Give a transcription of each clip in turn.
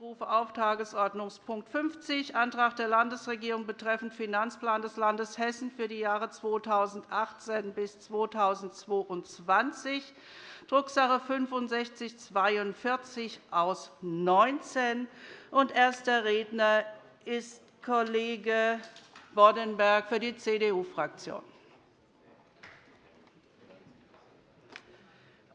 Ich rufe auf Tagesordnungspunkt 50, Antrag der Landesregierung betreffend Finanzplan des Landes Hessen für die Jahre 2018 bis 2022, Drucksache 6542 aus 19. Erster Redner ist Kollege Boddenberg für die CDU-Fraktion.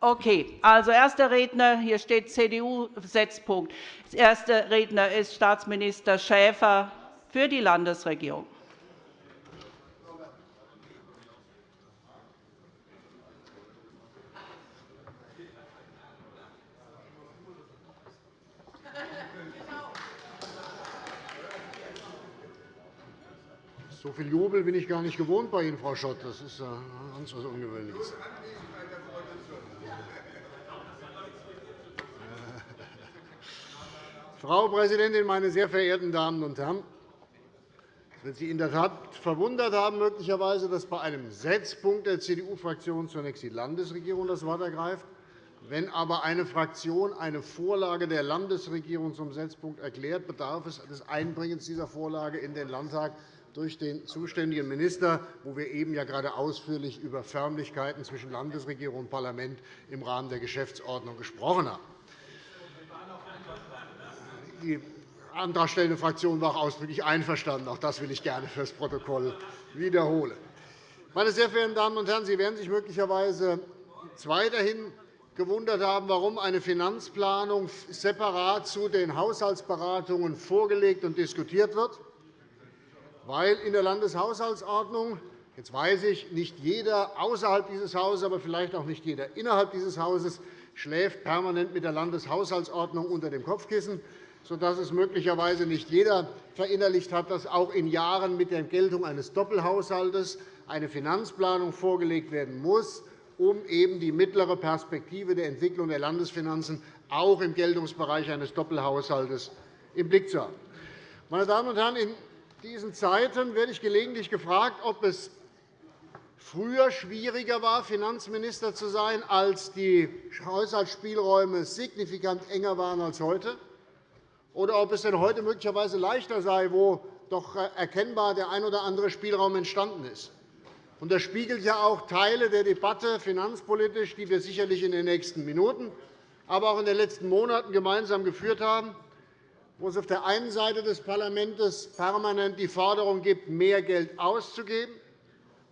Okay, also erster Redner, hier steht CDU-Setzpunkt. Erster Redner ist Staatsminister Schäfer für die Landesregierung. So viel Jubel bin ich gar nicht gewohnt bei Ihnen, Frau Schott. Das ist ganz etwas Ungewöhnliches. Frau Präsidentin, meine sehr verehrten Damen und Herren! Es wird Sie in der Tat verwundert haben, möglicherweise, dass bei einem Setzpunkt der CDU-Fraktion zunächst die Landesregierung das Wort ergreift. Wenn aber eine Fraktion eine Vorlage der Landesregierung zum Setzpunkt erklärt, bedarf es des Einbringens dieser Vorlage in den Landtag durch den zuständigen Minister, wo wir eben ja gerade ausführlich über Förmlichkeiten zwischen Landesregierung und Parlament im Rahmen der Geschäftsordnung gesprochen haben. Die antragstellende Fraktion war auch ausdrücklich einverstanden. Auch das will ich gerne für das Protokoll wiederholen. Meine sehr verehrten Damen und Herren, Sie werden sich möglicherweise weiterhin gewundert haben, warum eine Finanzplanung separat zu den Haushaltsberatungen vorgelegt und diskutiert wird. Weil in der Landeshaushaltsordnung Jetzt weiß ich, nicht jeder außerhalb dieses Hauses, aber vielleicht auch nicht jeder innerhalb dieses Hauses schläft permanent mit der Landeshaushaltsordnung unter dem Kopfkissen sodass es möglicherweise nicht jeder verinnerlicht hat, dass auch in Jahren mit der Geltung eines Doppelhaushalts eine Finanzplanung vorgelegt werden muss, um eben die mittlere Perspektive der Entwicklung der Landesfinanzen auch im Geltungsbereich eines Doppelhaushalts im Blick zu haben. Meine Damen und Herren, in diesen Zeiten werde ich gelegentlich gefragt, ob es früher schwieriger war, Finanzminister zu sein, als die Haushaltsspielräume signifikant enger waren als heute oder ob es denn heute möglicherweise leichter sei, wo doch erkennbar der ein oder andere Spielraum entstanden ist. Das spiegelt ja auch Teile der Debatte finanzpolitisch, die wir sicherlich in den nächsten Minuten, aber auch in den letzten Monaten gemeinsam geführt haben, wo es auf der einen Seite des Parlaments permanent die Forderung gibt, mehr Geld auszugeben,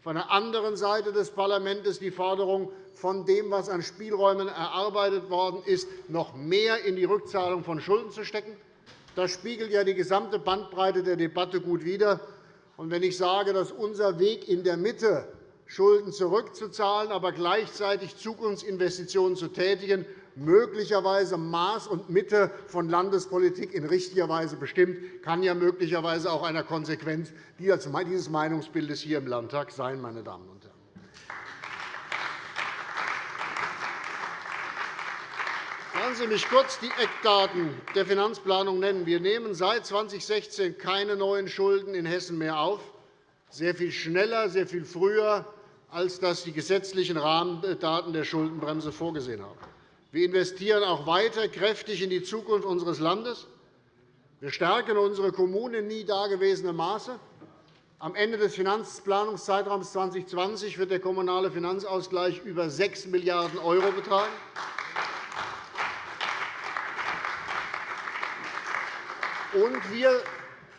von der anderen Seite des Parlaments die Forderung, von dem, was an Spielräumen erarbeitet worden ist, noch mehr in die Rückzahlung von Schulden zu stecken. Das spiegelt ja die gesamte Bandbreite der Debatte gut wider. Wenn ich sage, dass unser Weg in der Mitte Schulden zurückzuzahlen, aber gleichzeitig Zukunftsinvestitionen zu tätigen, möglicherweise Maß und Mitte von Landespolitik in richtiger Weise bestimmt, kann ja möglicherweise auch einer Konsequenz dieses Meinungsbildes hier im Landtag sein. Meine Damen und Herren. Lassen Sie mich kurz die Eckdaten der Finanzplanung nennen. Wir nehmen seit 2016 keine neuen Schulden in Hessen mehr auf, sehr viel schneller, sehr viel früher, als das die gesetzlichen Rahmendaten der Schuldenbremse vorgesehen haben. Wir investieren auch weiter kräftig in die Zukunft unseres Landes. Wir stärken unsere Kommunen in nie dagewesenem Maße. Am Ende des Finanzplanungszeitraums 2020 wird der kommunale Finanzausgleich über 6 Milliarden € betragen. Und wir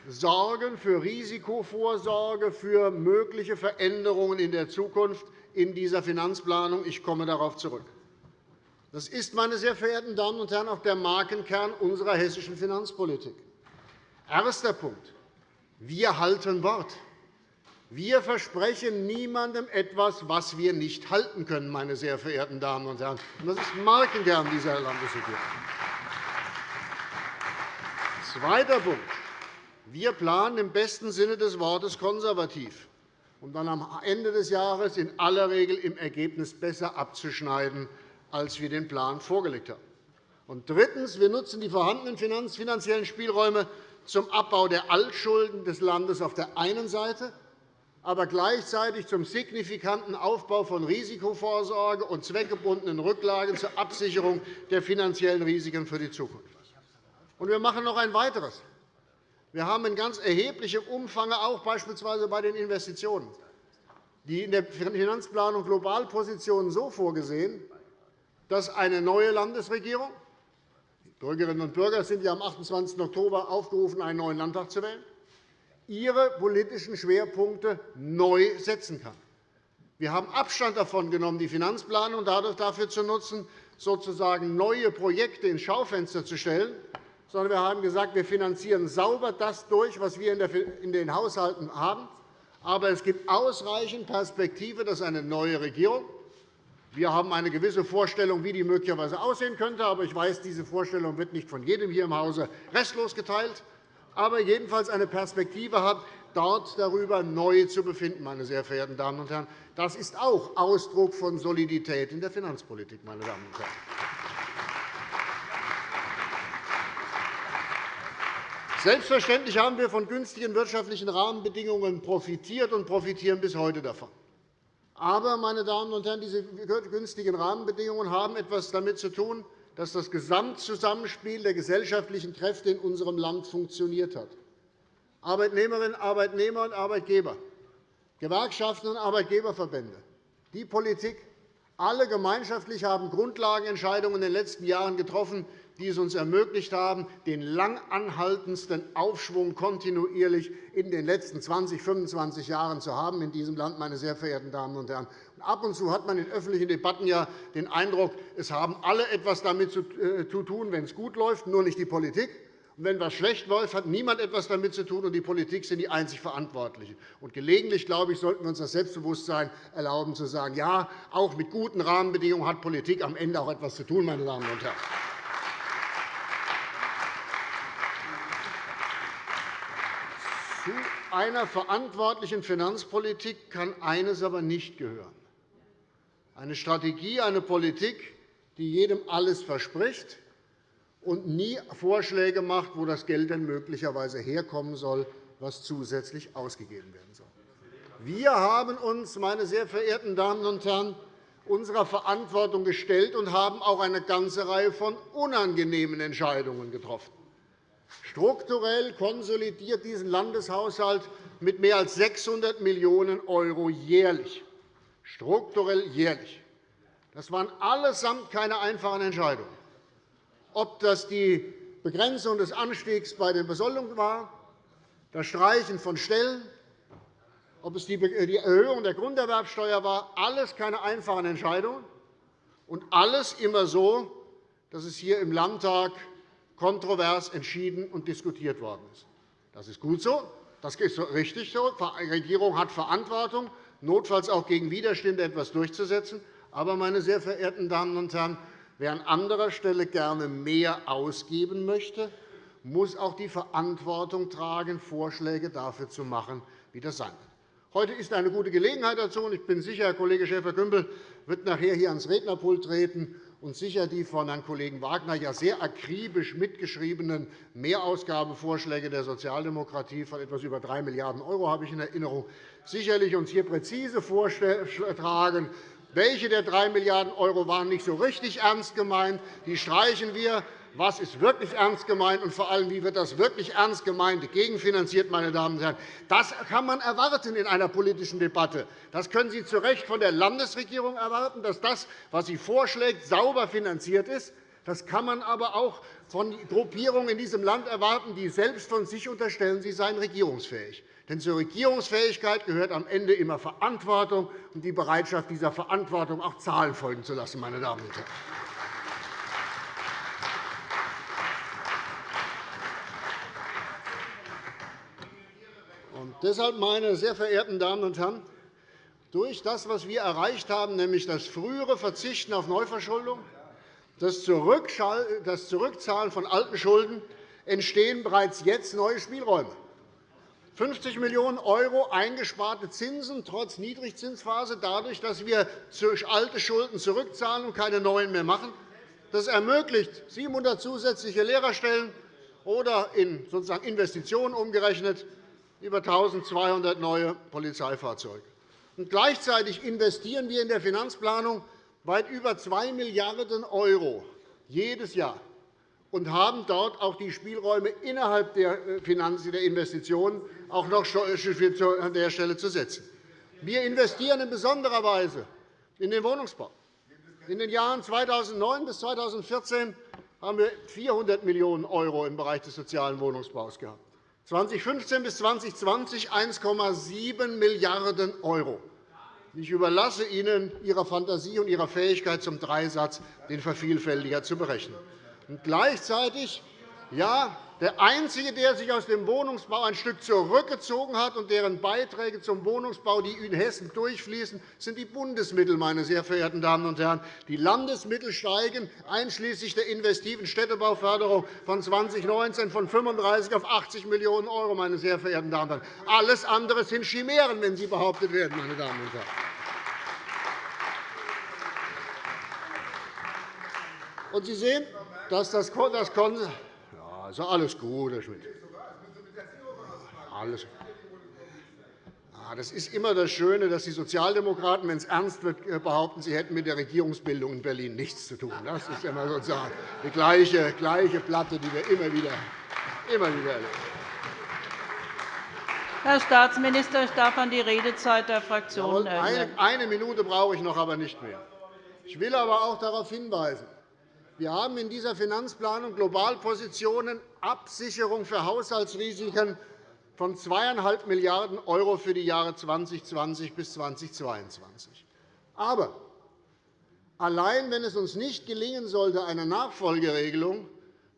sorgen für Risikovorsorge für mögliche Veränderungen in der Zukunft in dieser Finanzplanung. Ich komme darauf zurück. Das ist, meine sehr verehrten Damen und Herren, auch der Markenkern unserer hessischen Finanzpolitik. Erster Punkt. Wir halten Wort. Wir versprechen niemandem etwas, was wir nicht halten können, meine sehr verehrten Damen und Herren. Das ist Markenkern dieser Landesregierung. Zweiter Punkt. Wir planen im besten Sinne des Wortes konservativ, um dann am Ende des Jahres in aller Regel im Ergebnis besser abzuschneiden, als wir den Plan vorgelegt haben. Und drittens. Wir nutzen die vorhandenen finanziellen Spielräume zum Abbau der Altschulden des Landes auf der einen Seite, aber gleichzeitig zum signifikanten Aufbau von Risikovorsorge und zweckgebundenen Rücklagen zur Absicherung der finanziellen Risiken für die Zukunft. Und wir machen noch ein weiteres. Wir haben in ganz erheblichem Umfang auch beispielsweise bei den Investitionen die in der Finanzplanung Globalpositionen so vorgesehen, dass eine neue Landesregierung die Bürgerinnen und Bürger sind ja am 28. Oktober aufgerufen, einen neuen Landtag zu wählen, ihre politischen Schwerpunkte neu setzen kann. Wir haben Abstand davon genommen, die Finanzplanung dafür zu nutzen, sozusagen neue Projekte ins Schaufenster zu stellen, sondern wir haben gesagt, wir finanzieren sauber das durch, was wir in den Haushalten haben. Aber es gibt ausreichend Perspektive, dass eine neue Regierung wir haben eine gewisse Vorstellung, wie die möglicherweise aussehen könnte. Aber ich weiß, diese Vorstellung wird nicht von jedem hier im Hause restlos geteilt. Aber jedenfalls eine Perspektive hat, dort darüber neu zu befinden, meine sehr verehrten Damen und Herren. Das ist auch Ausdruck von Solidität in der Finanzpolitik, meine Damen und Herren. Selbstverständlich haben wir von günstigen wirtschaftlichen Rahmenbedingungen profitiert und profitieren bis heute davon. Aber, meine Damen und Herren, diese günstigen Rahmenbedingungen haben etwas damit zu tun, dass das Gesamtzusammenspiel der gesellschaftlichen Kräfte in unserem Land funktioniert hat. Arbeitnehmerinnen, Arbeitnehmer und Arbeitgeber, Gewerkschaften und Arbeitgeberverbände, die Politik, alle gemeinschaftlich haben Grundlagenentscheidungen in den letzten Jahren getroffen, die es uns ermöglicht haben, den lang anhaltendsten Aufschwung kontinuierlich in den letzten 20, 25 Jahren zu haben in diesem Land, meine sehr verehrten Damen und Herren. Ab und zu hat man in öffentlichen Debatten ja den Eindruck, es haben alle etwas damit zu äh, tun, wenn es gut läuft, nur nicht die Politik. Und wenn etwas schlecht läuft, hat niemand etwas damit zu tun, und die Politik sind die einzig Verantwortlichen. Und gelegentlich, glaube ich, sollten wir uns das Selbstbewusstsein erlauben, zu sagen, ja, auch mit guten Rahmenbedingungen hat Politik am Ende auch etwas zu tun, meine Damen und Herren. Zu einer verantwortlichen Finanzpolitik kann eines aber nicht gehören. Eine Strategie, eine Politik, die jedem alles verspricht und nie Vorschläge macht, wo das Geld denn möglicherweise herkommen soll, was zusätzlich ausgegeben werden soll. Wir haben uns, meine sehr verehrten Damen und Herren, unserer Verantwortung gestellt und haben auch eine ganze Reihe von unangenehmen Entscheidungen getroffen. Strukturell konsolidiert diesen Landeshaushalt mit mehr als 600 Millionen € jährlich. Strukturell jährlich. Das waren allesamt keine einfachen Entscheidungen. Ob das die Begrenzung des Anstiegs bei den Besoldungen war, das Streichen von Stellen, ob es die Erhöhung der Grunderwerbsteuer war, alles keine einfachen Entscheidungen und alles immer so, dass es hier im Landtag kontrovers entschieden und diskutiert worden ist. Das ist gut so, das ist richtig so. Die Regierung hat Verantwortung, notfalls auch gegen Widerstände etwas durchzusetzen. Aber, meine sehr verehrten Damen und Herren, wer an anderer Stelle gerne mehr ausgeben möchte, muss auch die Verantwortung tragen, Vorschläge dafür zu machen, wie das sein wird. Heute ist eine gute Gelegenheit dazu. Ich bin sicher, Herr Kollege Schäfer-Gümbel wird nachher hier ans Rednerpult treten und sicher die von Herrn Kollegen Wagner ja sehr akribisch mitgeschriebenen Mehrausgabevorschläge der Sozialdemokratie von etwas über 3 Milliarden € habe ich in Erinnerung, sicherlich uns hier präzise vortragen, welche der 3 Milliarden € waren nicht so richtig ernst gemeint. Die streichen wir was ist wirklich ernst gemeint und vor allem, wie wird das wirklich ernst gemeinte gegenfinanziert. Meine Damen und Herren. Das kann man erwarten in einer politischen Debatte. Das können Sie zu Recht von der Landesregierung erwarten, dass das, was sie vorschlägt, sauber finanziert ist. Das kann man aber auch von Gruppierungen in diesem Land erwarten, die selbst von sich unterstellen, sie seien regierungsfähig. Denn zur Regierungsfähigkeit gehört am Ende immer Verantwortung und die Bereitschaft, dieser Verantwortung auch Zahlen folgen zu lassen. Meine Damen und Herren. Deshalb, meine sehr verehrten Damen und Herren, durch das, was wir erreicht haben, nämlich das frühere Verzichten auf Neuverschuldung, das Zurückzahlen von alten Schulden, entstehen bereits jetzt neue Spielräume. 50 Millionen € eingesparte Zinsen trotz Niedrigzinsphase, dadurch, dass wir alte Schulden zurückzahlen und keine neuen mehr machen. Das ermöglicht 700 zusätzliche Lehrerstellen oder in Investitionen umgerechnet über 1.200 neue Polizeifahrzeuge. Und gleichzeitig investieren wir in der Finanzplanung weit über 2 Milliarden € jedes Jahr, und haben dort auch die Spielräume innerhalb der äh, Finanzen der Investitionen auch noch an der Stelle zu setzen. Wir investieren in besonderer Weise in den Wohnungsbau. In den Jahren 2009 bis 2014 haben wir 400 Millionen € im Bereich des sozialen Wohnungsbaus gehabt. 2015 bis 2020 1,7 Milliarden €. Ich überlasse Ihnen Ihrer Fantasie und Ihrer Fähigkeit zum Dreisatz, den Vervielfältiger zu berechnen. Und gleichzeitig ja, der Einzige, der sich aus dem Wohnungsbau ein Stück zurückgezogen hat und deren Beiträge zum Wohnungsbau, die in Hessen durchfließen, sind die Bundesmittel, meine sehr verehrten Damen und Herren. Die Landesmittel steigen, einschließlich der investiven Städtebauförderung von 2019 von 35 auf 80 Millionen €, meine sehr verehrten Damen und Herren. Alles andere sind Chimären, wenn sie behauptet werden, meine Damen und Herren. Und Sie sehen, dass das also alles gut, Herr Schmidt. Alles. Ah, das ist immer das Schöne, dass die Sozialdemokraten, wenn es ernst wird, äh, behaupten, sie hätten mit der Regierungsbildung in Berlin nichts zu tun. Das ist immer sozusagen die gleiche, gleiche Platte, die wir immer wieder, immer wieder erleben. Herr Staatsminister, ich darf an die Redezeit der Fraktionen erinnern. Eine Minute brauche ich noch, aber nicht mehr. Ich will aber auch darauf hinweisen, wir haben in dieser Finanzplanung Globalpositionen Absicherung für Haushaltsrisiken von 2,5 Milliarden € für die Jahre 2020 bis 2022. Aber allein wenn es uns nicht gelingen sollte, eine Nachfolgeregelung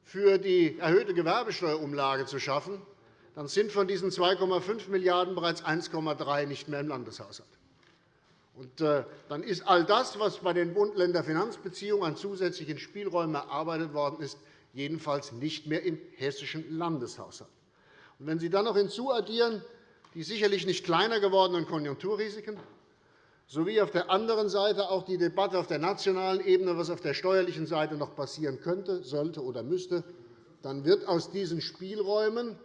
für die erhöhte Gewerbesteuerumlage zu schaffen, dann sind von diesen 2,5 Milliarden € bereits 1,3 nicht mehr im Landeshaushalt. Äh, dann ist all das, was bei den Bund-Länder-Finanzbeziehungen an zusätzlichen Spielräumen erarbeitet worden ist, jedenfalls nicht mehr im hessischen Landeshaushalt. Wenn Sie dann noch hinzuaddieren die sicherlich nicht kleiner gewordenen Konjunkturrisiken sowie auf der anderen Seite auch die Debatte auf der nationalen Ebene, was auf der steuerlichen Seite noch passieren könnte, sollte oder müsste, dann wird aus diesen Spielräumen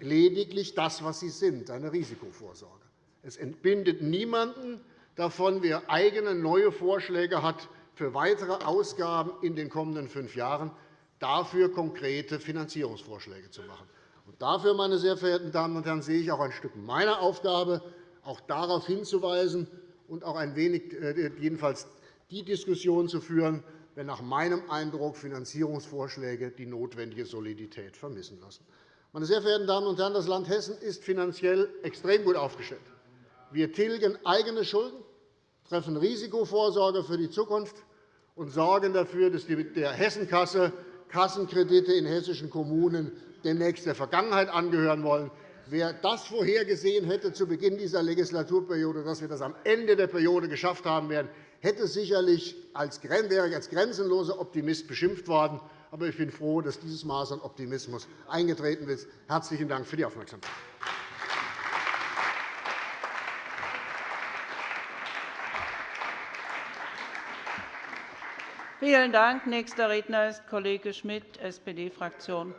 lediglich das, was sie sind, eine Risikovorsorge. Es entbindet niemanden davon, wer eigene neue Vorschläge hat für weitere Ausgaben in den kommenden fünf Jahren, dafür konkrete Finanzierungsvorschläge zu machen. Und dafür, meine sehr verehrten Damen und Herren, sehe ich auch ein Stück meiner Aufgabe, auch darauf hinzuweisen und auch ein wenig äh, jedenfalls die Diskussion zu führen, wenn nach meinem Eindruck Finanzierungsvorschläge die notwendige Solidität vermissen lassen. Meine sehr verehrten Damen und Herren, das Land Hessen ist finanziell extrem gut aufgestellt. Wir tilgen eigene Schulden, treffen Risikovorsorge für die Zukunft und sorgen dafür, dass der Hessenkasse Kassenkredite in hessischen Kommunen demnächst der Vergangenheit angehören wollen. Wer das vorhergesehen hätte zu Beginn dieser Legislaturperiode, dass wir das am Ende der Periode geschafft haben werden, hätte sicherlich als, wäre als grenzenloser Optimist beschimpft worden. Aber ich bin froh, dass dieses Maß an Optimismus eingetreten ist. Herzlichen Dank für die Aufmerksamkeit. Vielen Dank. Nächster Redner ist Kollege Schmidt, SPD-Fraktion.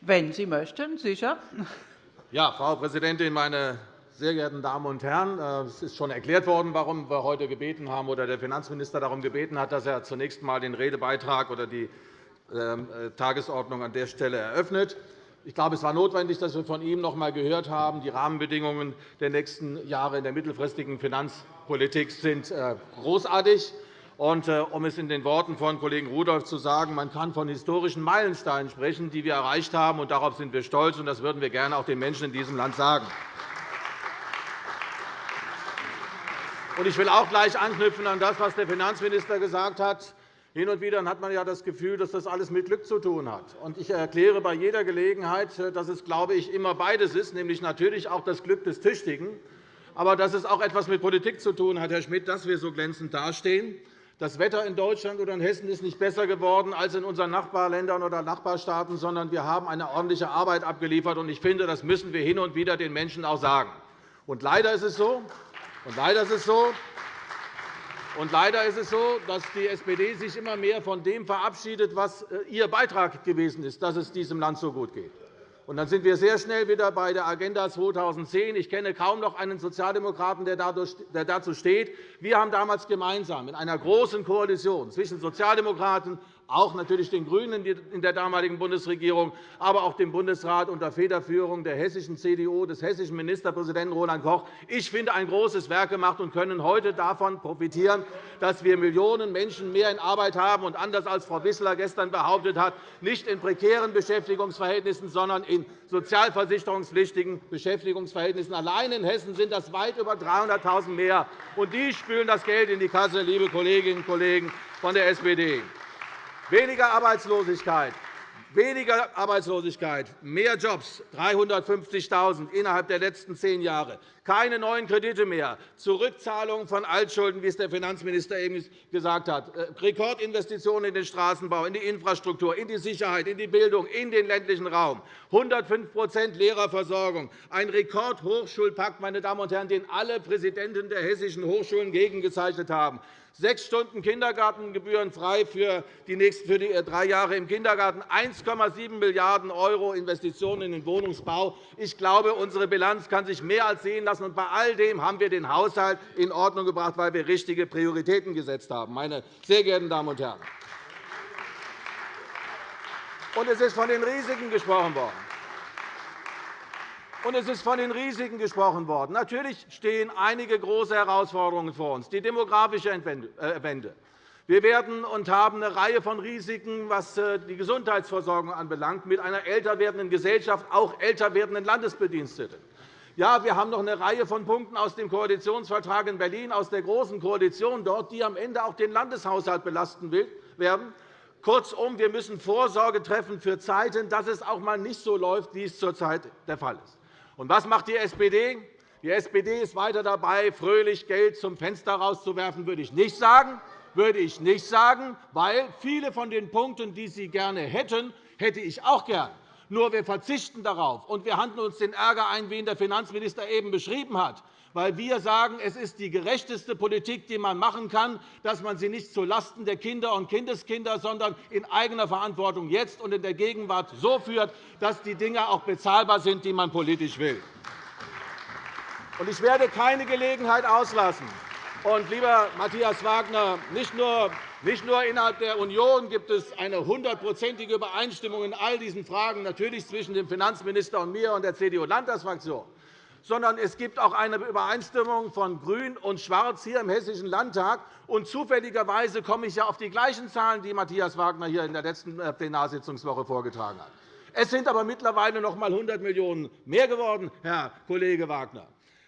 Wenn Sie möchten, sicher. Ja, Frau Präsidentin, meine sehr geehrten Damen und Herren! Äh, es ist schon erklärt worden, warum wir heute gebeten haben, oder der Finanzminister darum gebeten hat, dass er zunächst einmal den Redebeitrag oder die ähm, äh, Tagesordnung an der Stelle eröffnet. Ich glaube, es war notwendig, dass wir von ihm noch einmal gehört haben, die Rahmenbedingungen der nächsten Jahre in der mittelfristigen Finanzpolitik sind äh, großartig. Äh, um es in den Worten von Kollegen Rudolph zu sagen, man kann von historischen Meilensteinen sprechen, die wir erreicht haben. Und darauf sind wir stolz, und das würden wir gerne auch den Menschen in diesem Land sagen. Ich will auch gleich anknüpfen an das, was der Finanzminister gesagt hat. Hin und wieder hat man ja das Gefühl, dass das alles mit Glück zu tun hat. Ich erkläre bei jeder Gelegenheit, dass es, glaube ich, immer beides ist, nämlich natürlich auch das Glück des Tüchtigen, aber dass es auch etwas mit Politik zu tun hat, Herr Schmidt, dass wir so glänzend dastehen. Das Wetter in Deutschland oder in Hessen ist nicht besser geworden als in unseren Nachbarländern oder Nachbarstaaten, sondern wir haben eine ordentliche Arbeit abgeliefert. Ich finde, das müssen wir hin und wieder den Menschen auch sagen. Leider ist es so, und leider ist es so und leider ist es so, dass die SPD sich immer mehr von dem verabschiedet, was äh, ihr Beitrag gewesen ist, dass es diesem Land so gut geht. Und dann sind wir sehr schnell wieder bei der Agenda 2010. Ich kenne kaum noch einen Sozialdemokraten, der dazu steht. Wir haben damals gemeinsam in einer großen Koalition zwischen Sozialdemokraten, auch natürlich den GRÜNEN in der damaligen Bundesregierung, aber auch dem Bundesrat unter Federführung der hessischen CDU, des hessischen Ministerpräsidenten Roland Koch, ich finde, ein großes Werk gemacht und können heute davon profitieren, dass wir Millionen Menschen mehr in Arbeit haben und anders als Frau Wissler gestern behauptet hat, nicht in prekären Beschäftigungsverhältnissen, sondern in sozialversicherungspflichtigen Beschäftigungsverhältnissen. Allein in Hessen sind das weit über 300.000 mehr, und die spülen das Geld in die Kasse, liebe Kolleginnen und Kollegen von der SPD. Weniger Arbeitslosigkeit, weniger Arbeitslosigkeit, mehr Jobs, 350.000 innerhalb der letzten zehn Jahre, keine neuen Kredite mehr, Zurückzahlung von Altschulden, wie es der Finanzminister eben gesagt hat, äh, Rekordinvestitionen in den Straßenbau, in die Infrastruktur, in die Sicherheit, in die Bildung, in den ländlichen Raum, 105% Lehrerversorgung, ein Rekordhochschulpakt, meine Damen und Herren, den alle Präsidenten der hessischen Hochschulen gegengezeichnet haben sechs Stunden Kindergartengebühren frei für die nächsten für die äh, drei Jahre im Kindergarten, 1,7 Milliarden € Investitionen in den Wohnungsbau. Ich glaube, unsere Bilanz kann sich mehr als sehen lassen. Und bei all dem haben wir den Haushalt in Ordnung gebracht, weil wir richtige Prioritäten gesetzt haben. Meine sehr geehrten Damen und Herren. Und es ist von den Risiken gesprochen worden. Und es ist von den Risiken gesprochen worden. Natürlich stehen einige große Herausforderungen vor uns. Die demografische äh, Wende. Wir werden und haben eine Reihe von Risiken, was äh, die Gesundheitsversorgung anbelangt, mit einer älter werdenden Gesellschaft, auch älter werdenden Landesbediensteten. Ja, wir haben noch eine Reihe von Punkten aus dem Koalitionsvertrag in Berlin, aus der Großen Koalition dort, die am Ende auch den Landeshaushalt belasten werden. Kurzum, wir müssen Vorsorge treffen für Zeiten, dass es auch einmal nicht so läuft, wie es zurzeit der Fall ist. Und was macht die SPD? Die SPD ist weiter dabei, fröhlich Geld zum Fenster rauszuwerfen, würde ich nicht sagen. Würde ich nicht sagen, weil viele von den Punkten, die Sie gerne hätten, hätte ich auch gern. Nur wir verzichten darauf, und wir handeln uns den Ärger ein, wie ihn der Finanzminister eben beschrieben hat weil wir sagen, es ist die gerechteste Politik, die man machen kann, dass man sie nicht zulasten der Kinder und Kindeskinder, sondern in eigener Verantwortung jetzt und in der Gegenwart so führt, dass die Dinge auch bezahlbar sind, die man politisch will. Ich werde keine Gelegenheit auslassen. Und, lieber Matthias Wagner, nicht nur nicht nur innerhalb der Union gibt es eine hundertprozentige Übereinstimmung in all diesen Fragen, natürlich zwischen dem Finanzminister und mir und der CDU-Landtagsfraktion sondern es gibt auch eine Übereinstimmung von Grün und Schwarz hier im Hessischen Landtag. Und zufälligerweise komme ich ja auf die gleichen Zahlen, die Matthias Wagner hier in der letzten äh, Plenarsitzungswoche vorgetragen hat. Es sind aber mittlerweile noch einmal 100 Millionen € mehr geworden, Herr Kollege Wagner.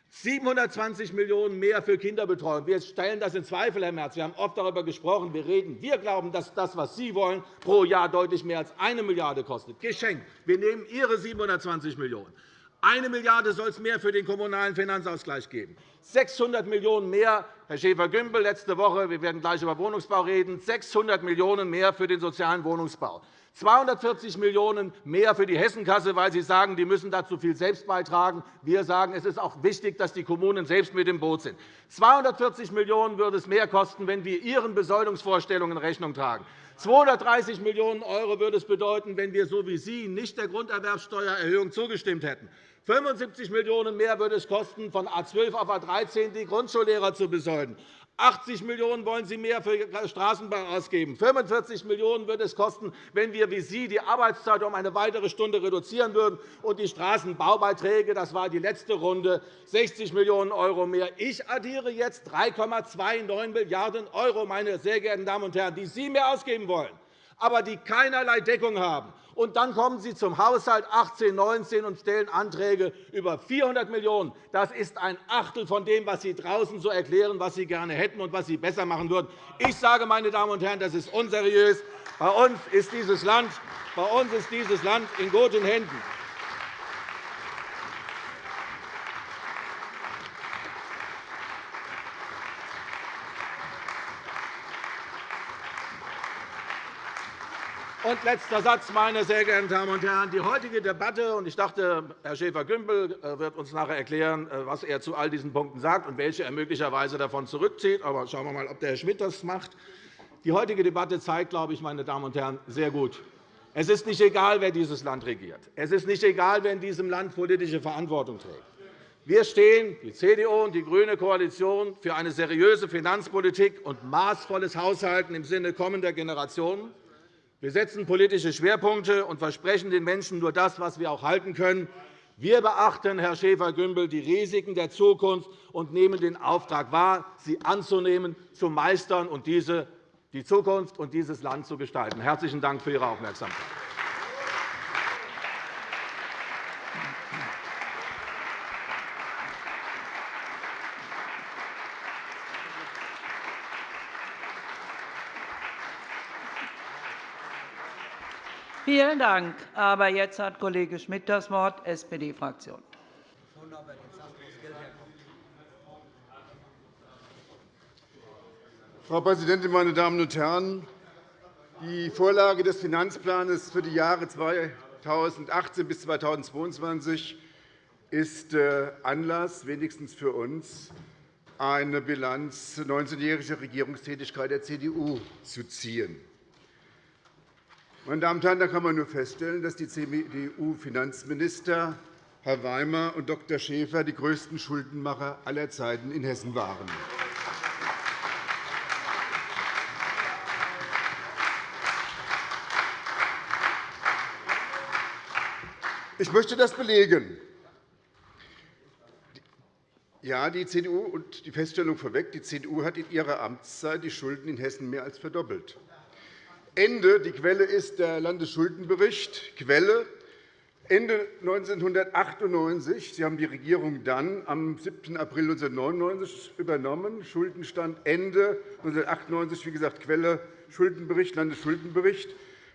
720 Millionen € mehr für Kinderbetreuung. Wir stellen das in Zweifel, Herr Merz. Wir haben oft darüber gesprochen. Wir, reden. wir glauben, dass das, was Sie wollen, pro Jahr deutlich mehr als 1 Milliarde € kostet. Geschenkt. Wir nehmen Ihre 720 Millionen €. Eine Milliarde soll es mehr für den Kommunalen Finanzausgleich geben. 600 Millionen € mehr, Herr Schäfer-Gümbel, letzte Woche, wir werden gleich über Wohnungsbau reden, 600 Millionen € mehr für den sozialen Wohnungsbau. 240 Millionen € mehr für die Hessenkasse, weil Sie sagen, die müssen dazu viel selbst beitragen. Wir sagen, es ist auch wichtig, dass die Kommunen selbst mit im Boot sind. 240 Millionen € würde es mehr kosten, wenn wir Ihren Besoldungsvorstellungen Rechnung tragen. 230 Millionen € würde es bedeuten, wenn wir so wie Sie nicht der Grunderwerbsteuererhöhung zugestimmt hätten. 75 Millionen € mehr würde es kosten, von A 12 auf A 13 die Grundschullehrer zu besolden. 80 Millionen € wollen Sie mehr für Straßenbau ausgeben. 45 Millionen € würde es kosten, wenn wir wie Sie die Arbeitszeit um eine weitere Stunde reduzieren würden und die Straßenbaubeiträge, das war die letzte Runde, 60 Millionen € mehr. Ich addiere jetzt 3,29 Milliarden €, meine sehr geehrten Damen und Herren, die Sie mehr ausgeben wollen, aber die keinerlei Deckung haben und dann kommen Sie zum Haushalt 18-19 und stellen Anträge über 400 Millionen €. Das ist ein Achtel von dem, was Sie draußen so erklären, was Sie gerne hätten und was Sie besser machen würden. Ich sage, meine Damen und Herren, das ist unseriös. Bei uns ist dieses Land, bei uns ist dieses Land in guten Händen. Und letzter Satz, meine sehr geehrten Damen und Herren. Die heutige Debatte, und ich dachte, Herr Schäfer-Gümbel äh, wird uns nachher erklären, äh, was er zu all diesen Punkten sagt und welche er möglicherweise davon zurückzieht. Aber schauen wir einmal, ob der Herr Schmidt das macht. Die heutige Debatte zeigt, glaube ich, meine Damen und Herren, sehr gut, Es ist nicht egal, wer dieses Land regiert. Es ist nicht egal, wer in diesem Land politische Verantwortung trägt. Wir stehen, die CDU und die grüne Koalition, für eine seriöse Finanzpolitik und maßvolles Haushalten im Sinne kommender Generationen. Wir setzen politische Schwerpunkte und versprechen den Menschen nur das, was wir auch halten können. Wir beachten, Herr Schäfer-Gümbel, die Risiken der Zukunft und nehmen den Auftrag wahr, sie anzunehmen, zu meistern und diese die Zukunft und dieses Land zu gestalten. Herzlichen Dank für Ihre Aufmerksamkeit. Vielen Dank. Aber jetzt hat Kollege Schmidt das Wort, SPD-Fraktion. Frau Präsidentin, meine Damen und Herren! Die Vorlage des Finanzplans für die Jahre 2018 bis 2022 ist äh, Anlass, wenigstens für uns, eine Bilanz 19-jähriger Regierungstätigkeit der CDU zu ziehen. Meine Damen und Herren, da kann man nur feststellen, dass die CDU-Finanzminister Herr Weimer und Dr. Schäfer die größten Schuldenmacher aller Zeiten in Hessen waren. Ich möchte das belegen. Ja, die CDU und die Feststellung vorweg, die CDU hat in ihrer Amtszeit die Schulden in Hessen mehr als verdoppelt. Ende, die Quelle ist der Landesschuldenbericht, Quelle Ende 1998, Sie haben die Regierung dann am 7. April 1999 übernommen, Schuldenstand Ende 1998, wie gesagt, Quelle Schuldenbericht, Landesschuldenbericht,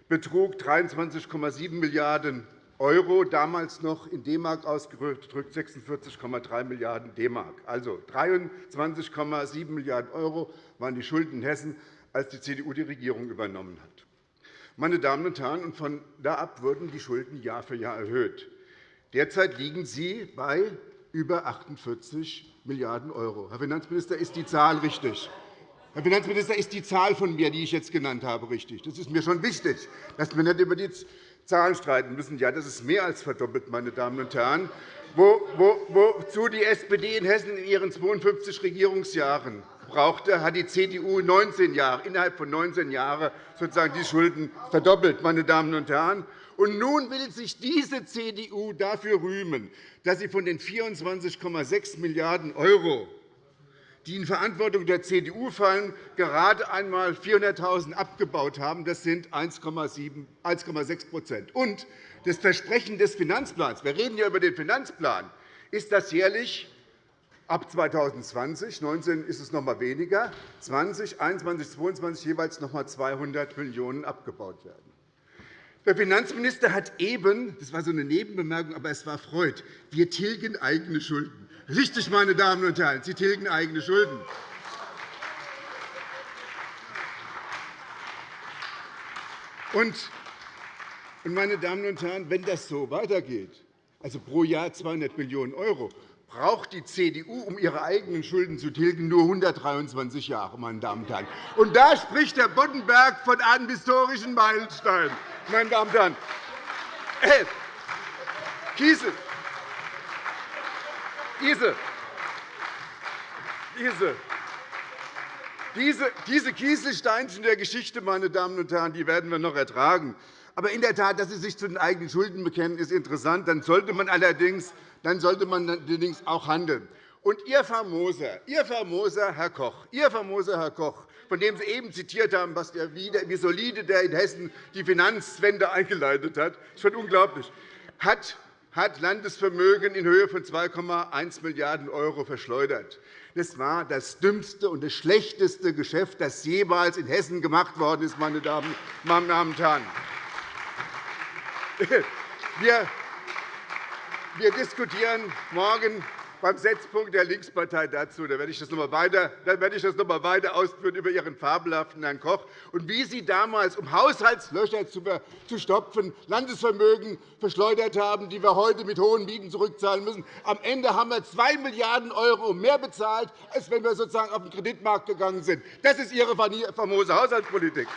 betrug 23,7 Milliarden Euro, damals noch in D-Mark ausgedrückt 46,3 Milliarden D-Mark. Also 23,7 Milliarden € waren die Schulden in Hessen, als die CDU die Regierung übernommen hat. Meine Damen und Herren, von da ab wurden die Schulden Jahr für Jahr erhöht. Derzeit liegen sie bei über 48 Milliarden €. Herr Finanzminister, ist die Zahl richtig? Herr Finanzminister, ist die Zahl von mir, die ich jetzt genannt habe, richtig? Das ist mir schon wichtig, dass wir nicht über die Zahlen streiten müssen. Ja, das ist mehr als verdoppelt, meine Damen und Herren. Wo, wo, wozu die SPD in Hessen in ihren 52 Regierungsjahren brauchte, hat die CDU 19 Jahre, innerhalb von 19 Jahren sozusagen die Schulden verdoppelt. Meine Damen und Herren. Und nun will sich diese CDU dafür rühmen, dass sie von den 24,6 Milliarden € die in Verantwortung der CDU fallen, gerade einmal 400.000 abgebaut haben. Das sind 1,6 Und das Versprechen des Finanzplans, wir reden ja über den Finanzplan, ist, dass jährlich ab 2020, 2019 ist es noch einmal weniger, 20, 21, 22 jeweils noch einmal 200 Millionen € abgebaut werden. Der Finanzminister hat eben, das war so eine Nebenbemerkung, aber es war Freud, wir tilgen eigene Schulden. Richtig, meine Damen und Herren, Sie tilgen eigene Schulden. Und, meine Damen und Herren, wenn das so weitergeht, also pro Jahr 200 Millionen €, braucht die CDU, um ihre eigenen Schulden zu tilgen, nur 123 Jahre. Meine Damen und Herren. Und da spricht Herr Boddenberg von einem historischen Meilenstein. Meine Damen und Herren. Äh, Kiesel, diese, diese, diese, Kieselsteinchen der Geschichte, meine Damen und Herren, die werden wir noch ertragen. Aber in der Tat, dass Sie sich zu den eigenen Schulden bekennen, ist interessant. Dann sollte man allerdings, dann sollte man allerdings auch handeln. Und Ihr famoser, Ihr famoser Herr Koch, Ihr famoser Herr Koch, von dem Sie eben zitiert haben, was der, wie solide der in Hessen die Finanzwende eingeleitet hat, das ist schon unglaublich, hat hat Landesvermögen in Höhe von 2,1 Milliarden € verschleudert. Das war das dümmste und das schlechteste Geschäft, das jeweils in Hessen gemacht worden ist. Meine Damen und Herren. Wir diskutieren morgen beim Setzpunkt der Linkspartei dazu. Da werde ich das noch einmal weiter, werde ich das noch einmal weiter ausführen über Ihren fabelhaften Herrn Koch und wie Sie damals, um Haushaltslöcher zu stopfen, Landesvermögen verschleudert haben, die wir heute mit hohen Mieten zurückzahlen müssen. Am Ende haben wir 2 Milliarden € mehr bezahlt, als wenn wir sozusagen auf den Kreditmarkt gegangen sind. Das ist Ihre famose Haushaltspolitik.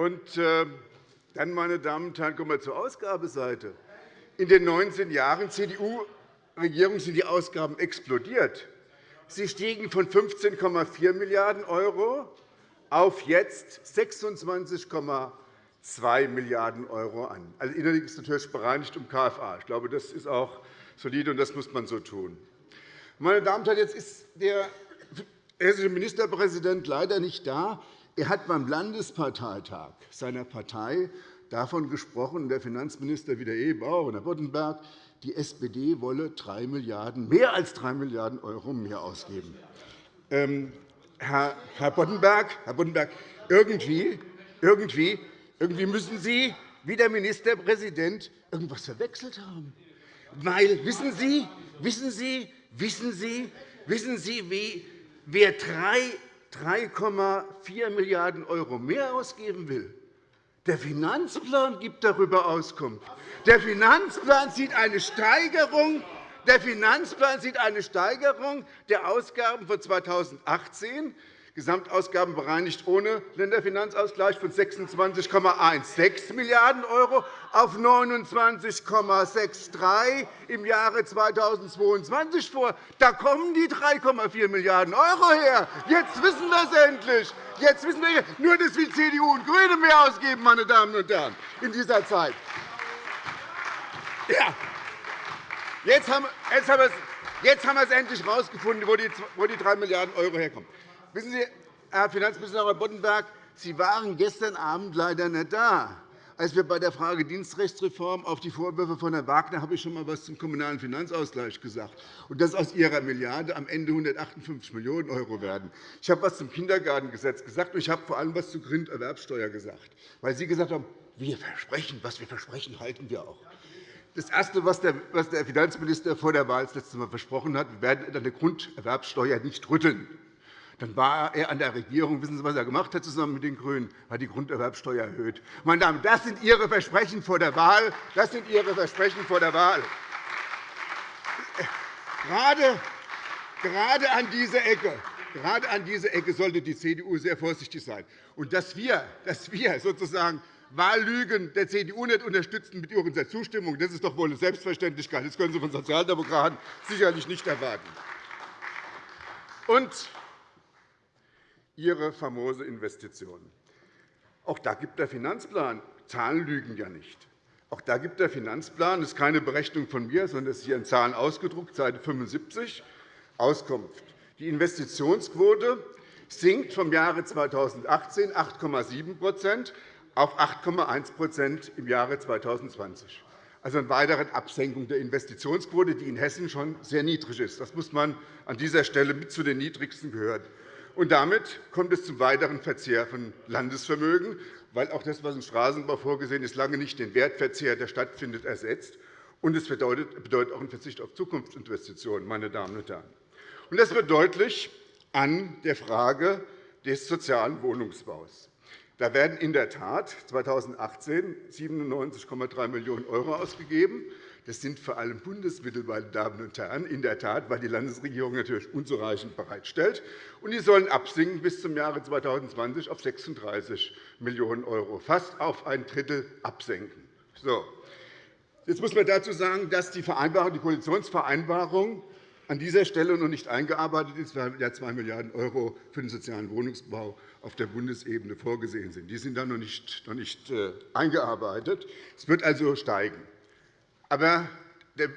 Und äh, dann, meine Damen und Herren, kommen wir zur Ausgabeseite. In den 19 Jahren CDU-Regierung sind die Ausgaben explodiert. Sie stiegen von 15,4 Milliarden € auf jetzt 26,2 Milliarden € an. Also innerlich ist natürlich bereinigt um KFA. Ich glaube, das ist auch solide, und das muss man so tun. Meine Damen und Herren, jetzt ist der hessische Ministerpräsident leider nicht da. Er hat beim Landesparteitag seiner Partei davon gesprochen, der Finanzminister wieder eben auch, und Herr Boddenberg, die SPD wolle 3 Milliarden, mehr als 3 Milliarden € mehr ausgeben. Ähm, Herr, Herr, Boddenberg, Herr Boddenberg, irgendwie, irgendwie, irgendwie müssen Sie, wie der Ministerpräsident, irgendwas verwechselt haben. Weil, wissen Sie, wissen Sie, wissen Sie, wissen Sie, wie, wer 3,4 Milliarden € mehr ausgeben will, der Finanzplan gibt darüber Auskunft. Der Finanzplan sieht eine Steigerung. Der Finanzplan sieht eine Steigerung der Ausgaben von 2018 Gesamtausgaben bereinigt ohne Länderfinanzausgleich von 26,16 Milliarden € auf 29,63 im Jahre 2022 vor. Da kommen die 3,4 Milliarden € her. Jetzt wissen wir es endlich. Jetzt wissen wir nur, dass wir CDU und GRÜNE mehr ausgeben, meine Damen und Herren, in dieser Zeit. Ja. Jetzt haben wir es endlich herausgefunden, wo die 3 Milliarden € herkommen. Wissen Sie, Herr Finanzminister Boddenberg, Sie waren gestern Abend leider nicht da. Als wir bei der Frage Dienstrechtsreform auf die Vorwürfe von Herrn Wagner habe ich schon einmal etwas zum Kommunalen Finanzausgleich gesagt, und dass aus Ihrer Milliarde am Ende 158 Millionen € werden. Ich habe etwas zum Kindergartengesetz gesagt, und ich habe vor allem etwas zur Grunderwerbsteuer gesagt, weil Sie gesagt haben, wir versprechen, was wir versprechen, halten wir auch. Das Erste, was der Finanzminister vor der Wahl das letzte Mal versprochen hat, wir werden an der Grunderwerbsteuer nicht rütteln. Dann war er an der Regierung. Wissen Sie, was er gemacht hat zusammen mit den GRÜNEN? Er hat die Grunderwerbsteuer erhöht. Meine Damen, das sind Ihre Versprechen vor der Wahl. Das sind Ihre Versprechen vor der Wahl. Gerade, gerade an dieser Ecke Gerade an dieser Ecke sollte die CDU sehr vorsichtig sein. Und dass wir, dass wir sozusagen Wahllügen der CDU nicht unterstützen mit unserer Zustimmung, das ist doch wohl eine Selbstverständlichkeit. Das können Sie von Sozialdemokraten sicherlich nicht erwarten. Und Ihre famose Investition. Auch da gibt der Finanzplan Zahlen lügen ja nicht. Auch da gibt der Finanzplan, das ist keine Berechnung von mir, sondern das ist hier in Zahlen ausgedruckt, Seite 75, Auskunft. Die Investitionsquote sinkt vom Jahre 2018 8,7% auf 8,1% im Jahre 2020 also eine weitere Absenkung der Investitionsquote, die in Hessen schon sehr niedrig ist. Das muss man an dieser Stelle mit zu den niedrigsten gehören. Und damit kommt es zum weiteren Verzehr von Landesvermögen, weil auch das, was im Straßenbau vorgesehen ist, lange nicht den Wertverzehr, der stattfindet, ersetzt. Und es bedeutet auch einen Verzicht auf Zukunftsinvestitionen. Meine Damen und Herren. Und das wird deutlich an der Frage des sozialen Wohnungsbaus. Da werden in der Tat 2018 97,3 Millionen € ausgegeben. Das sind vor allem Bundesmittel, meine Damen und Herren, in der Tat, weil die Landesregierung natürlich unzureichend bereitstellt. Und die sollen absinken bis zum Jahre 2020 auf 36 Millionen €, fast auf ein Drittel absenken. So. Jetzt muss man dazu sagen, dass die, Vereinbarung, die Koalitionsvereinbarung an dieser Stelle noch nicht eingearbeitet ist, weil ja 2 Milliarden € für den sozialen Wohnungsbau auf der Bundesebene vorgesehen sind. Die sind da noch nicht, noch nicht äh, eingearbeitet. Es wird also steigen. Aber der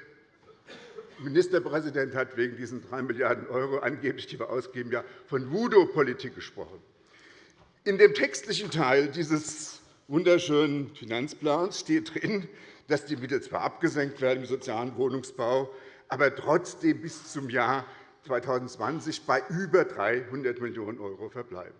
Ministerpräsident hat wegen diesen 3 Milliarden € angeblich, die wir ausgeben, ja von Voodoo-Politik gesprochen. In dem textlichen Teil dieses wunderschönen Finanzplans steht drin, dass die Mittel zwar abgesenkt werden im sozialen Wohnungsbau, aber trotzdem bis zum Jahr 2020 bei über 300 Millionen € verbleiben.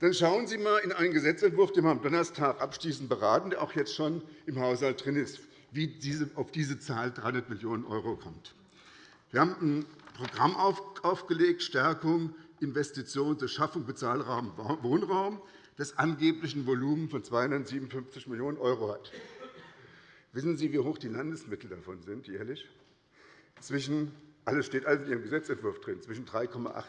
Dann schauen Sie einmal in einen Gesetzentwurf, den wir am Donnerstag abschließend beraten, der auch jetzt schon im Haushalt drin ist wie diese, auf diese Zahl 300 Millionen € kommt. Wir haben ein Programm aufgelegt, Stärkung Investitionen zur Schaffung bezahlbaren Wohnraum, das angeblich ein Volumen von 257 Millionen € hat. Wissen Sie, wie hoch die Landesmittel davon sind, jährlich? Zwischen Alles steht also in Ihrem Gesetzentwurf drin, zwischen 3,8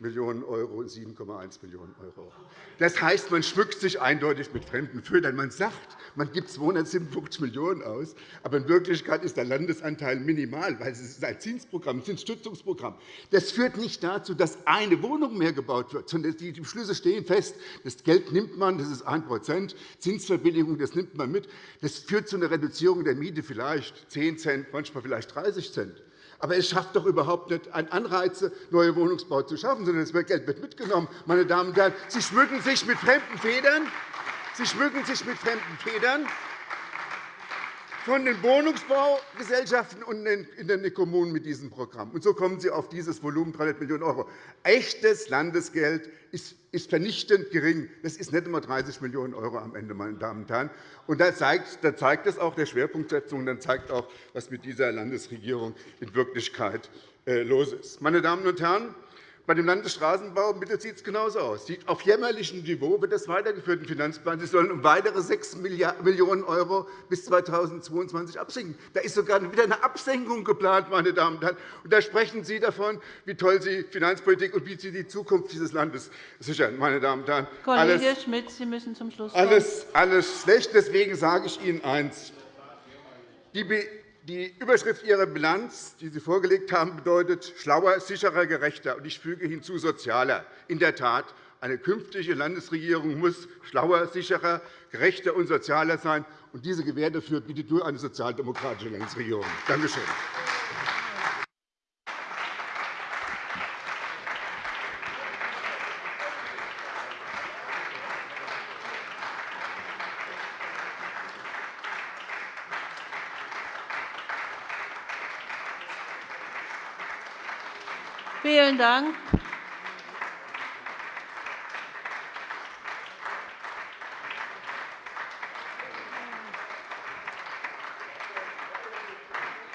Millionen € und 7,1 Millionen €. Das heißt, man schmückt sich eindeutig mit fremden Fötern. Man sagt, man gibt 257 Millionen € aus, aber in Wirklichkeit ist der Landesanteil minimal, weil es ist ein Zinsprogramm, ein Zinsstützungsprogramm. Das führt nicht dazu, dass eine Wohnung mehr gebaut wird, sondern die Beschlüsse stehen fest. Das Geld nimmt man, das ist 1% Zinsverbilligung, das nimmt man mit. Das führt zu einer Reduzierung der Miete vielleicht 10 Cent, manchmal vielleicht 30 Cent. Aber es schafft doch überhaupt nicht Anreize, neue Wohnungsbau zu schaffen, sondern das Geld wird mitgenommen. Meine Damen und Herren, Sie schmücken sich mit fremden Federn. Sie schmücken sich mit fremden Federn von den Wohnungsbaugesellschaften und in den Kommunen mit diesem Programm. Und so kommen Sie auf dieses Volumen 300 Millionen €. Echtes Landesgeld ist vernichtend gering. Das ist nicht einmal 30 Millionen € am Ende, meine Damen und Herren. Und da zeigt, da zeigt es auch der Schwerpunktsetzung, dann zeigt auch, was mit dieser Landesregierung in Wirklichkeit äh, los ist. Meine Damen und Herren, bei dem Landesstraßenbaumittel sieht es genauso aus. Auf jämmerlichem Niveau wird das weitergeführt im Finanzplan. Sie sollen um weitere 6 Millionen € bis 2022 absenken. Da ist sogar wieder eine Absenkung geplant. Meine Damen und Herren. Und da sprechen Sie davon, wie toll Sie Finanzpolitik und wie Sie die Zukunft dieses Landes sichern. Meine Damen und Herren. Kollege alles, Schmidt, Sie müssen zum Schluss kommen. Alles, alles schlecht. Deswegen sage ich Ihnen eines. Die die Überschrift Ihrer Bilanz, die Sie vorgelegt haben, bedeutet schlauer, sicherer, gerechter und ich füge hinzu sozialer. In der Tat, eine künftige Landesregierung muss schlauer, sicherer, gerechter und sozialer sein. Und diese Gewähr dafür bietet nur eine sozialdemokratische Landesregierung. Danke schön. Vielen Dank.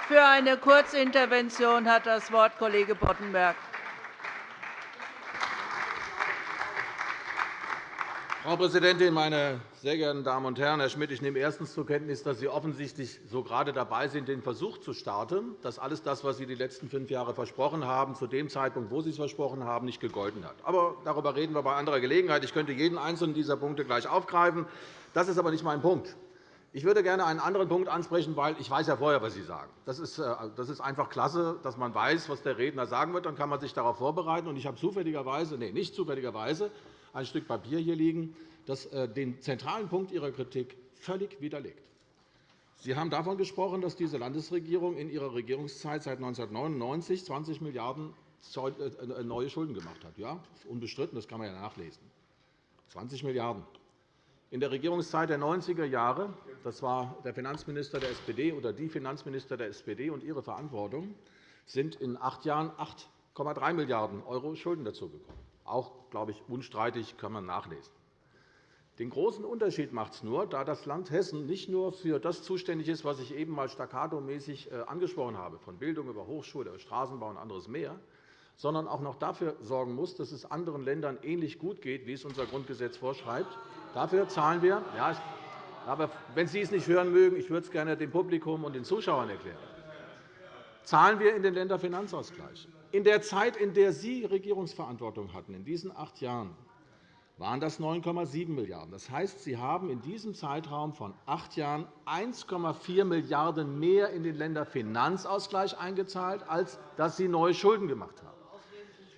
Für eine Kurzintervention hat das Wort Kollege Boddenberg. Frau Präsidentin, meine sehr geehrten Damen und Herren! Herr Schmidt, ich nehme erstens zur Kenntnis, dass Sie offensichtlich so gerade dabei sind, den Versuch zu starten, dass alles das, was Sie die letzten fünf Jahre versprochen haben, zu dem Zeitpunkt, wo Sie es versprochen haben, nicht gegolten hat. Aber darüber reden wir bei anderer Gelegenheit. Ich könnte jeden einzelnen dieser Punkte gleich aufgreifen. Das ist aber nicht mein Punkt. Ich würde gerne einen anderen Punkt ansprechen, weil ich weiß ja vorher, was Sie sagen. Das ist, äh, einfach klasse, dass man weiß, was der Redner sagen wird. Dann kann man sich darauf vorbereiten. Ich habe zufälligerweise, nee, nicht zufälligerweise, ein Stück Papier hier liegen, das äh, den zentralen Punkt Ihrer Kritik völlig widerlegt. Sie haben davon gesprochen, dass diese Landesregierung in ihrer Regierungszeit seit 1999 20 Milliarden € äh, neue Schulden gemacht hat. Ja, unbestritten, das kann man ja nachlesen. 20 Milliarden €. In der Regierungszeit der 90er Jahre, das war der Finanzminister der SPD oder die Finanzminister der SPD und ihre Verantwortung, sind in acht Jahren 8,3 Milliarden € Schulden dazugekommen. Auch, glaube ich, unstreitig kann man nachlesen. Den großen Unterschied macht es nur, da das Land Hessen nicht nur für das zuständig ist, was ich eben einmal staccato-mäßig äh, angesprochen habe, von Bildung über Hochschule, Straßenbau und anderes mehr, sondern auch noch dafür sorgen muss, dass es anderen Ländern ähnlich gut geht, wie es unser Grundgesetz vorschreibt. Dafür zahlen wir. Ja, aber wenn Sie es nicht hören mögen, ich würde es gerne dem Publikum und den Zuschauern erklären. Zahlen wir in den Länderfinanzausgleich. In der Zeit, in der Sie Regierungsverantwortung hatten, in diesen acht Jahren, waren das 9,7 Milliarden €. Das heißt, Sie haben in diesem Zeitraum von acht Jahren 1,4 Milliarden € mehr in den Länderfinanzausgleich eingezahlt, als dass Sie neue Schulden gemacht haben.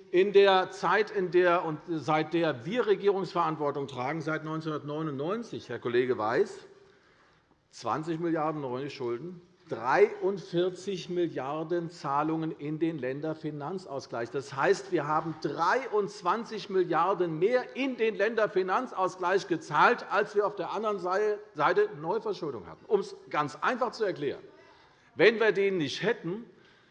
In der Zeit, in der und seit der wir Regierungsverantwortung tragen, seit 1999, Herr Kollege Weiß, 20 Milliarden € neue Schulden, 43 Milliarden € Zahlungen in den Länderfinanzausgleich. Das heißt, wir haben 23 Milliarden € mehr in den Länderfinanzausgleich gezahlt, als wir auf der anderen Seite Neuverschuldung hatten. Um es ganz einfach zu erklären. Wenn wir den nicht hätten,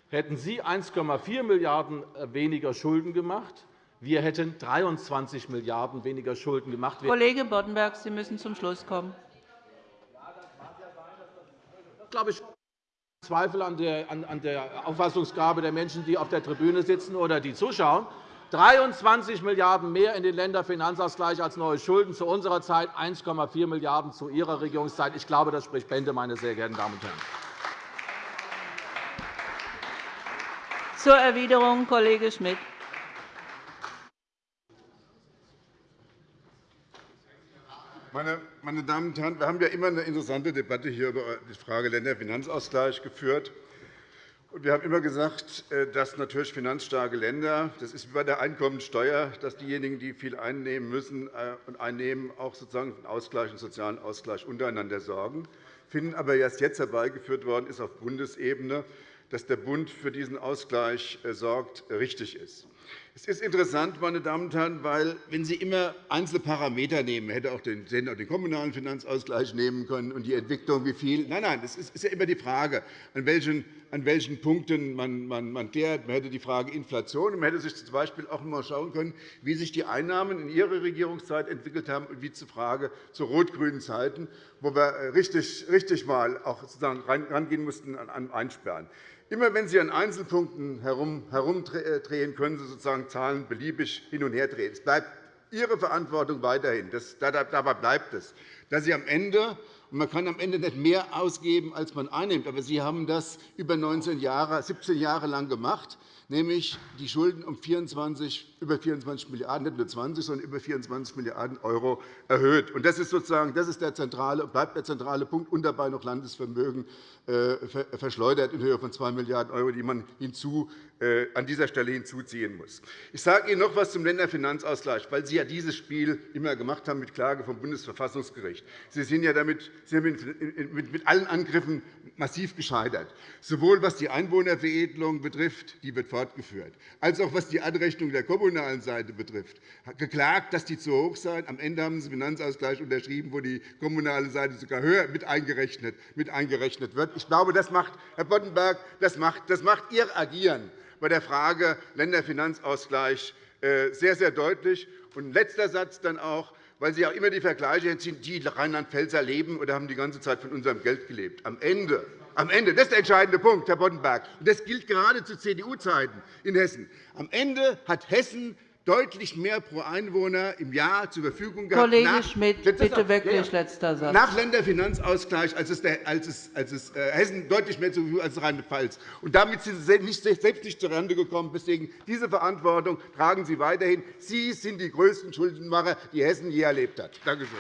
hätten Sie 1,4 Milliarden € weniger Schulden gemacht. Wir hätten 23 Milliarden € weniger Schulden gemacht. Kollege Boddenberg, Sie müssen zum Schluss kommen. glaube ich, Zweifel an der Auffassungsgabe der Menschen, die auf der Tribüne sitzen oder die zuschauen. 23 Milliarden € mehr in den Länderfinanzausgleich als neue Schulden zu unserer Zeit, 1,4 Milliarden € zu Ihrer Regierungszeit. Ich glaube, das spricht Bände, meine sehr geehrten Damen und Herren. Zur Erwiderung, Kollege Schmidt. Meine Damen und Herren, wir haben ja immer eine interessante Debatte hier über die Frage Länderfinanzausgleich geführt. Wir haben immer gesagt, äh, dass natürlich finanzstarke Länder, das ist wie bei der Einkommensteuer, dass diejenigen, die viel einnehmen müssen äh, und einnehmen, auch sozusagen für den Ausgleich, einen sozialen Ausgleich untereinander sorgen. Finden aber erst jetzt herbeigeführt worden ist auf Bundesebene, dass der Bund für diesen Ausgleich äh, sorgt, richtig ist. Es ist interessant, meine Damen und Herren, weil, wenn Sie immer einzelne Parameter nehmen, hätte auch den, hätten auch den kommunalen Finanzausgleich nehmen können und die Entwicklung, wie viel. Nein, nein, es ist ja immer die Frage, an welchen, an welchen Punkten man, man, man dehrt. Man hätte die Frage Inflation. Man hätte sich z. B. auch einmal schauen können, wie sich die Einnahmen in Ihrer Regierungszeit entwickelt haben und wie zur Frage zu rot-grünen Zeiten, wo wir äh, richtig, richtig mal auch sozusagen rangehen mussten an Einsperren. Immer wenn Sie an Einzelpunkten herumdrehen, können Sie sozusagen Zahlen beliebig hin und her drehen. Es bleibt Ihre Verantwortung weiterhin. dabei bleibt es, dass Sie am Ende man kann am Ende nicht mehr ausgeben, als man einnimmt. Aber Sie haben das über 19 Jahre, 17 Jahre lang gemacht nämlich die Schulden um 24, über 24 Milliarden €, nicht nur 20, sondern über 24 Milliarden € erhöht. Das ist, sozusagen, das ist der zentrale, bleibt der zentrale Punkt und dabei noch Landesvermögen äh, verschleudert in Höhe von 2 Milliarden €, die man hinzu, äh, an dieser Stelle hinzuziehen muss. Ich sage Ihnen noch etwas zum Länderfinanzausgleich, weil Sie ja dieses Spiel immer gemacht haben mit Klage vom Bundesverfassungsgericht. Sie sind ja damit Sie sind mit allen Angriffen massiv gescheitert, sowohl was die Einwohnerveredelung betrifft, die wird fortgeführt, als auch was die Anrechnung der kommunalen Seite betrifft. geklagt, dass die zu hoch seien. Am Ende haben Sie einen Finanzausgleich unterschrieben, wo die kommunale Seite sogar höher mit eingerechnet, mit eingerechnet wird. Ich glaube, das macht, Herr Boddenberg, das macht, das macht Ihr Agieren bei der Frage Länderfinanzausgleich äh, sehr, sehr deutlich. Und letzter Satz dann auch weil Sie auch immer die Vergleiche ziehen, die Rheinland-Pfälzer leben oder haben die ganze Zeit von unserem Geld gelebt. Am Ende am Ende, das ist der entscheidende Punkt, Herr Boddenberg. Das gilt gerade zu CDU-Zeiten in Hessen. Am Ende hat Hessen deutlich mehr pro Einwohner im Jahr zur Verfügung gehabt. Kollege nach, Schmidt, bitte wirklich letzter Satz. Nach Länderfinanzausgleich, als es, der, als es, als es äh, Hessen deutlich mehr zur Verfügung als Rheinland-Pfalz. Und damit sind Sie nicht, selbst nicht zurande gekommen. Deswegen diese Verantwortung tragen Sie weiterhin. Sie sind die größten Schuldenmacher, die Hessen je erlebt hat. Danke schön.